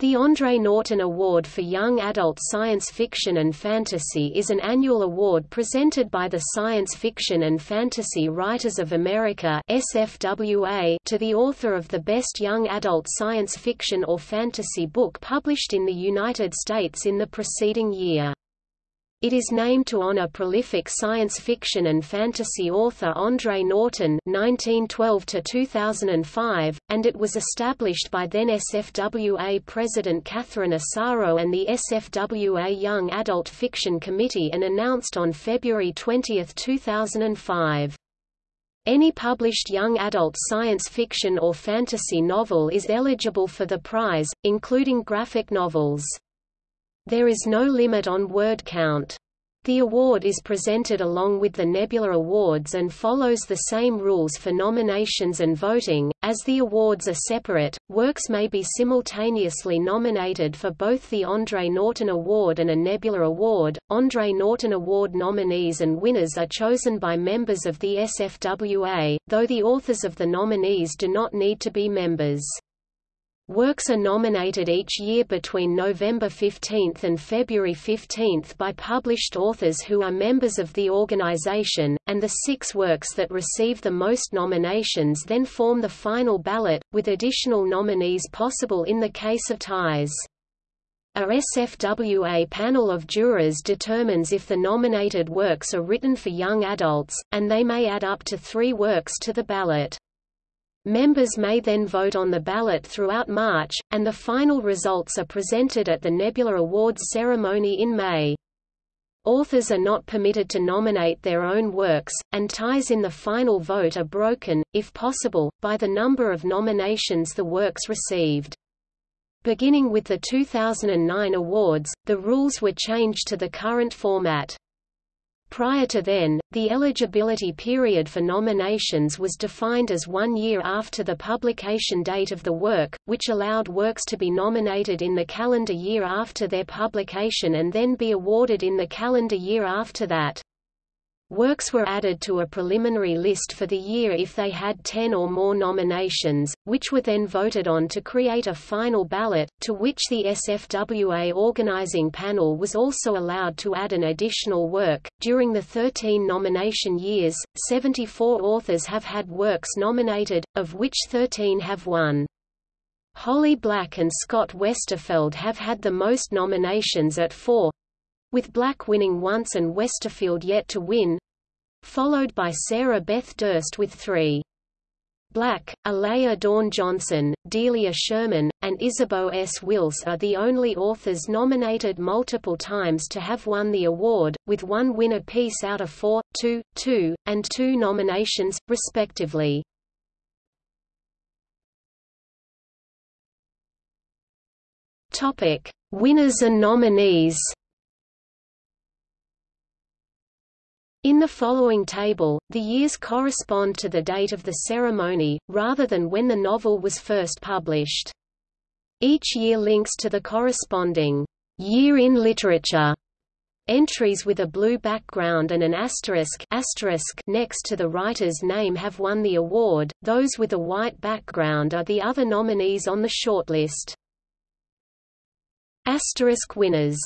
The Andre Norton Award for Young Adult Science Fiction and Fantasy is an annual award presented by the Science Fiction and Fantasy Writers of America SFWA to the author of the best young adult science fiction or fantasy book published in the United States in the preceding year. It is named to honor prolific science fiction and fantasy author Andre Norton (1912–2005), and it was established by then SFWA President Catherine Asaro and the SFWA Young Adult Fiction Committee, and announced on February 20, 2005. Any published young adult science fiction or fantasy novel is eligible for the prize, including graphic novels. There is no limit on word count. The award is presented along with the Nebula Awards and follows the same rules for nominations and voting. As the awards are separate, works may be simultaneously nominated for both the Andre Norton Award and a Nebula Award. Andre Norton Award nominees and winners are chosen by members of the SFWA, though the authors of the nominees do not need to be members. Works are nominated each year between November 15 and February 15 by published authors who are members of the organization, and the six works that receive the most nominations then form the final ballot, with additional nominees possible in the case of ties. A SFWA panel of jurors determines if the nominated works are written for young adults, and they may add up to three works to the ballot. Members may then vote on the ballot throughout March, and the final results are presented at the Nebula Awards ceremony in May. Authors are not permitted to nominate their own works, and ties in the final vote are broken, if possible, by the number of nominations the works received. Beginning with the 2009 awards, the rules were changed to the current format. Prior to then, the eligibility period for nominations was defined as one year after the publication date of the work, which allowed works to be nominated in the calendar year after their publication and then be awarded in the calendar year after that. Works were added to a preliminary list for the year if they had 10 or more nominations, which were then voted on to create a final ballot, to which the SFWA organizing panel was also allowed to add an additional work. During the 13 nomination years, 74 authors have had works nominated, of which 13 have won. Holly Black and Scott Westerfeld have had the most nominations at four, with Black winning once and Westerfeld yet to win, followed by Sarah Beth Durst with three. Black, Alaya Dawn Johnson, Delia Sherman, and Ysabeau S. Wilce are the only authors nominated multiple times to have won the award, with one win apiece out of four, two, two, and two nominations, respectively. Winners and nominees. In the following table, the years correspond to the date of the ceremony, rather than when the novel was first published. Each year links to the corresponding year in literature Entries with a blue background and an asterisk, asterisk next to the writer's name have won the award, those with a white background are the other nominees on the shortlist. Asterisk winners